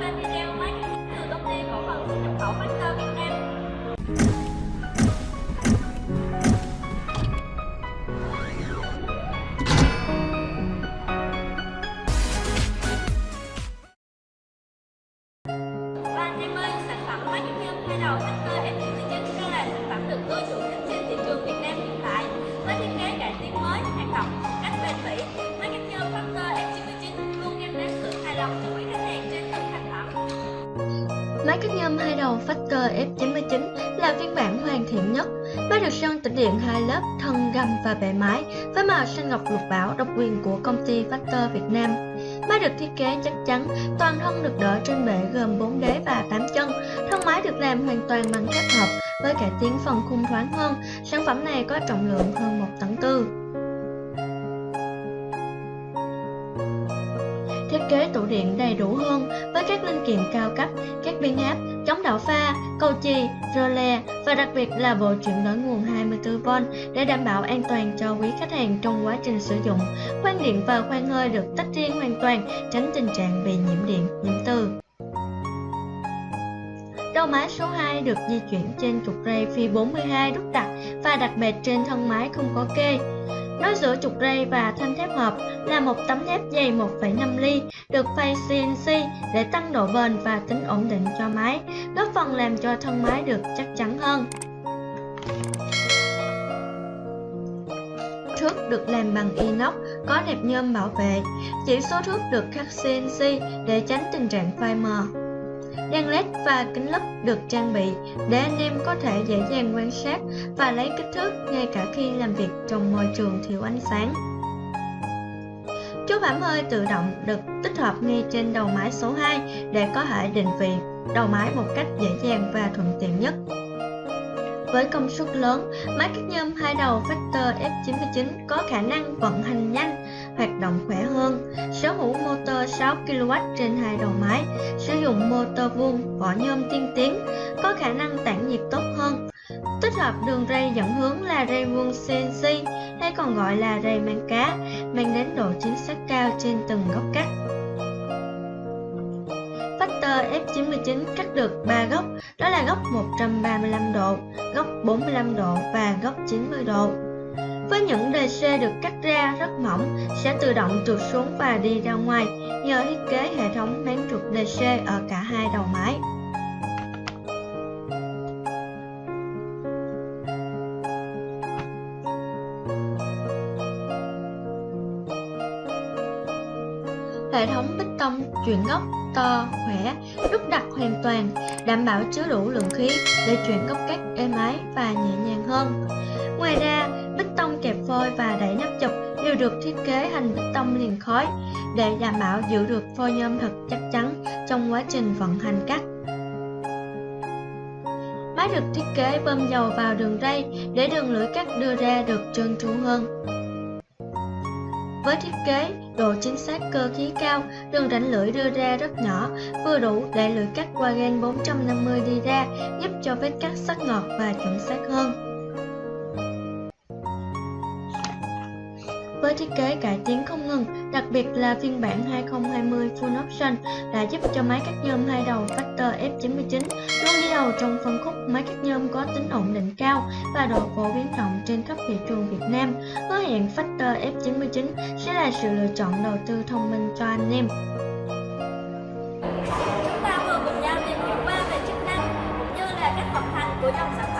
dõi video máy từ công ty cổ phần xuất nhập khẩu Master Máy cắt nhôm hai đầu Factor F99 là phiên bản hoàn thiện nhất. Máy được sơn tĩnh điện hai lớp thân gầm và bề mái với màu xanh ngọc lục bảo độc quyền của công ty Factor Việt Nam. Máy được thiết kế chắc chắn, toàn thân được đỡ trên bệ gồm 4 đế và 8 chân. Thân máy được làm hoàn toàn bằng thép hợp với cải tiến phần khung thoáng hơn. Sản phẩm này có trọng lượng hơn 1 tấn tư. Thiết kế tủ điện đầy đủ hơn với các linh kiện cao cấp, các biến áp, chống đảo pha, cầu chì, rơ le và đặc biệt là bộ chuyển đổi nguồn 24V để đảm bảo an toàn cho quý khách hàng trong quá trình sử dụng. Khoan điện và khoan hơi được tách riêng hoàn toàn, tránh tình trạng bị nhiễm điện, nhiễm từ. Đầu máy số 2 được di chuyển trên trục ray phi 42 đúc đặt và đặt bệt trên thân máy không có kê. Nối giữa trục ray và thanh thép hợp là một tấm thép dày 1,5 ly được phay CNC để tăng độ bền và tính ổn định cho máy, góp phần làm cho thân máy được chắc chắn hơn. Thước được làm bằng inox, có nẹp nhôm bảo vệ. Chỉ số thước được khắc CNC để tránh tình trạng phai mờ. Đèn led và kính lúp được trang bị để anh em có thể dễ dàng quan sát và lấy kích thước ngay cả khi làm việc trong môi trường thiếu ánh sáng. Chốt bám hơi tự động được tích hợp ngay trên đầu máy số 2 để có thể định vị đầu máy một cách dễ dàng và thuận tiện nhất. Với công suất lớn, máy cắt nhôm hai đầu Factor F99 có khả năng vận hành nhanh, hoạt động khỏe hơn, sở hữu motor 6 kW trên hai đầu máy, sử dụng motor vuông vỏ nhôm tiên tiến, có khả năng tản nhiệt tốt hơn. Tích hợp đường ray dẫn hướng là ray vuông CNC hay còn gọi là ray mang cá, mang đến độ chính xác cao trên từng góc cắt. Factor F99 cắt được 3 góc, đó là góc 135 độ, góc 45 độ và góc 90 độ. Với những đề C được cắt ra rất mỏng, sẽ tự động trượt xuống và đi ra ngoài nhờ thiết kế hệ thống máng trục DC ở cả hai đầu máy. Hệ thống bích tông chuyển góc to, khỏe, đúc đặt hoàn toàn, đảm bảo chứa đủ lượng khí để chuyển góc cắt êm ái và nhẹ nhàng hơn. Ngoài ra, bích tông kẹp phôi và đẩy nắp chụp đều được thiết kế thành bích tông liền khói để đảm bảo giữ được phôi nhôm thật chắc chắn trong quá trình vận hành cắt. Máy được thiết kế bơm dầu vào đường ray để đường lưỡi cắt đưa ra được trơn tru hơn. Với thiết kế độ chính xác cơ khí cao, đường rãnh lưỡi đưa ra rất nhỏ, vừa đủ để lưỡi cắt qua gan 450 đi ra, giúp cho vết cắt sắc ngọt và chuẩn xác hơn. với thiết kế cải tiến không ngừng, đặc biệt là phiên bản 2020 Full Option đã giúp cho máy cắt nhôm hai đầu Factor F99 luôn đi đầu trong phân khúc máy cắt nhôm có tính ổn định cao và độ phổ biến rộng trên khắp thị trường Việt Nam. Hứa hẹn Factor F99 sẽ là sự lựa chọn đầu tư thông minh cho anh em. Chúng ta vừa cùng nhau tìm hiểu qua về chức năng cũng như là các vận hành của dòng sản phẩm